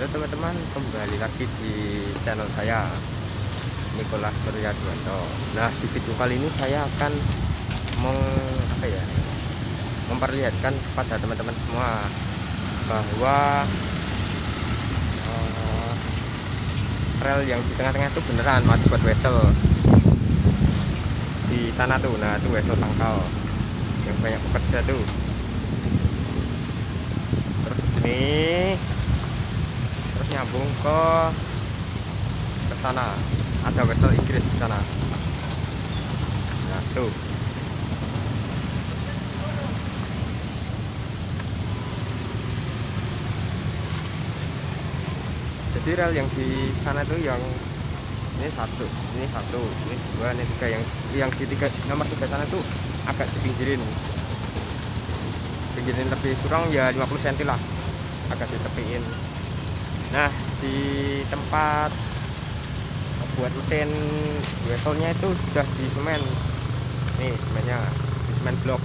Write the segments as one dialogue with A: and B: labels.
A: Halo teman-teman, kembali lagi di channel saya Nikolas Surya Duanto. Nah, di video kali ini saya akan meng, apa ya, memperlihatkan kepada teman-teman semua bahwa uh, rel yang di tengah-tengah itu beneran mati buat wesel di sana tuh. Nah, itu wesel tangkal yang banyak pekerja tuh. Terus ini nyambung ke ke sana. Ada vessel Inggris di sana. Nah tuh. Jadi rel yang di sana tuh yang ini satu ini satu ini dua ini tiga. Yang yang di tiga nomor tiga sana tuh agak dipinggirin. Pinggirin lebih kurang ya 50 cm lah. Agak ditepiin nah di tempat buat mesin weselnya itu sudah di semen. Nih semennya di semen blok.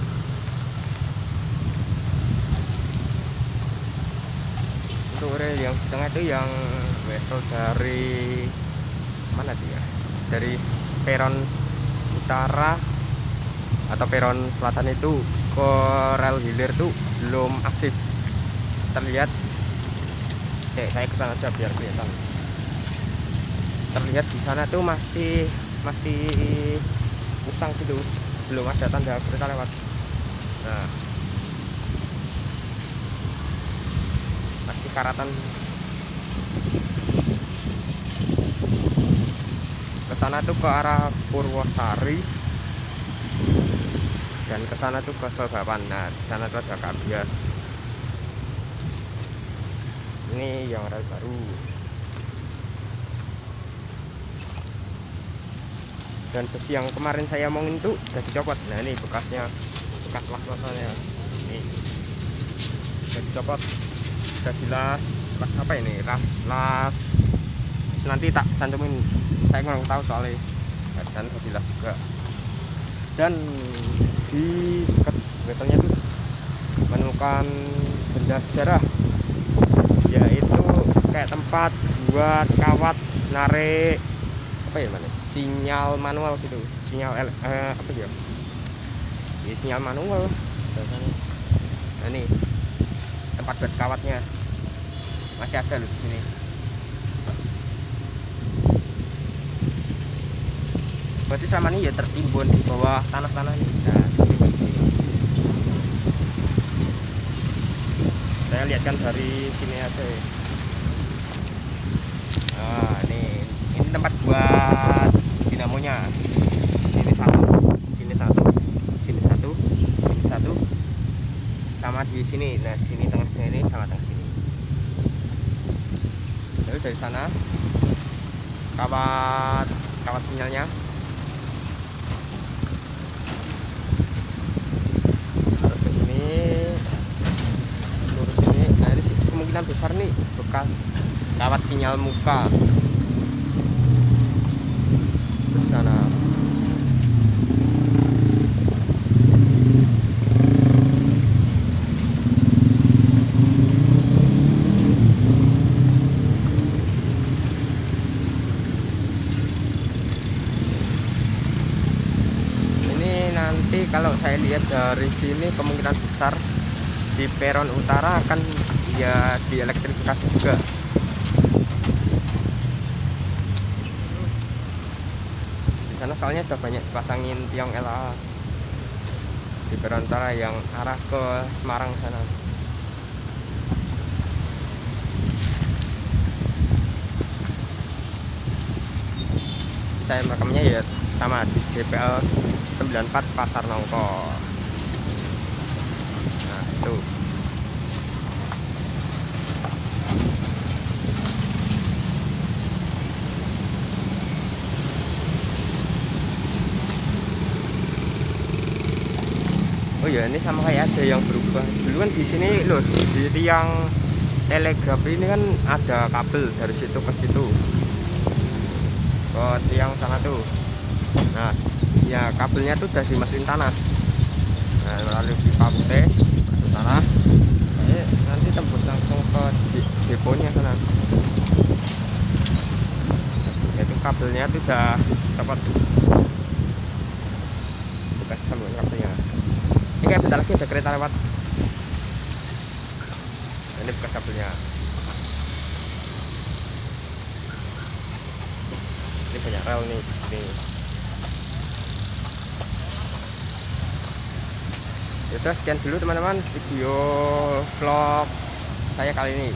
A: Untuk rel yang di tengah itu yang wesel dari mana dia dari peron utara atau peron selatan itu ke rel hilir tuh belum aktif. Terlihat Oke, saya ke sana aja biar kelihatan terlihat di sana tuh masih masih usang gitu. Belum ada tanda kereta lewat. Nah. Masih karatan. Ke sana tuh ke arah Purwosari. Dan ke sana tuh ke Sogapan nah di sana tuh ada kabias ini yang rel baru. Dan besi yang kemarin saya omongin tuh udah dicopot. Nah ini bekasnya bekas las-lasannya. Ini. Udah dicopot. Udah dilas. Las apa ini? Las las. Terus nanti tak cantumin. Saya kurang tahu soalnya. Dan udah juga. Dan di dekat biasanya tuh menemukan benda sejarah kayak tempat buat kawat narik apa ya mana sinyal manual gitu. Sinyal eh, apa ya? Ini sinyal manual. Biasanya. Nah ini tempat buat kawatnya. Masih ada loh di sini. Berarti sama ini ya tertimbun di bawah tanah-tanah ini. Nah, saya lihatkan dari sini aja ya. Nah ini ini tempat buat dinamonya. Sini satu sini satu sini satu sini satu sama di sini. Nah sini tengah sini sama tengah sini. Lalu dari sana kawat kawat sinyalnya. Kemungkinan besar nih bekas kawat sinyal muka. Sana. Ini nanti kalau saya lihat dari sini kemungkinan besar di peron utara akan ya dielektrifikasi juga di sana soalnya sudah banyak pasangin tiang LA di Berontara yang arah ke Semarang sana. Saya merekamnya ya sama di JPL 94 Pasar Nongko. Nah itu oh ya ini sama kayak ada yang berubah. Dulu kan di sini loh di tiang telegraf ini kan ada kabel dari situ ke situ. Ke tiang sana tuh. Nah ya kabelnya tuh udah dimasukin tanah. Nah melalui pipa putih ke tanah. Ini nanti tembus langsung ke di- deponya sana. Itu kabelnya itu udah dapat. Bekas sambungan kabelnya ini kayak bentar lagi ada kereta lewat. Nah, ini bekas kabelnya. Ini banyak rel nih ini. Yaudah sekian dulu teman-teman video vlog saya kali ini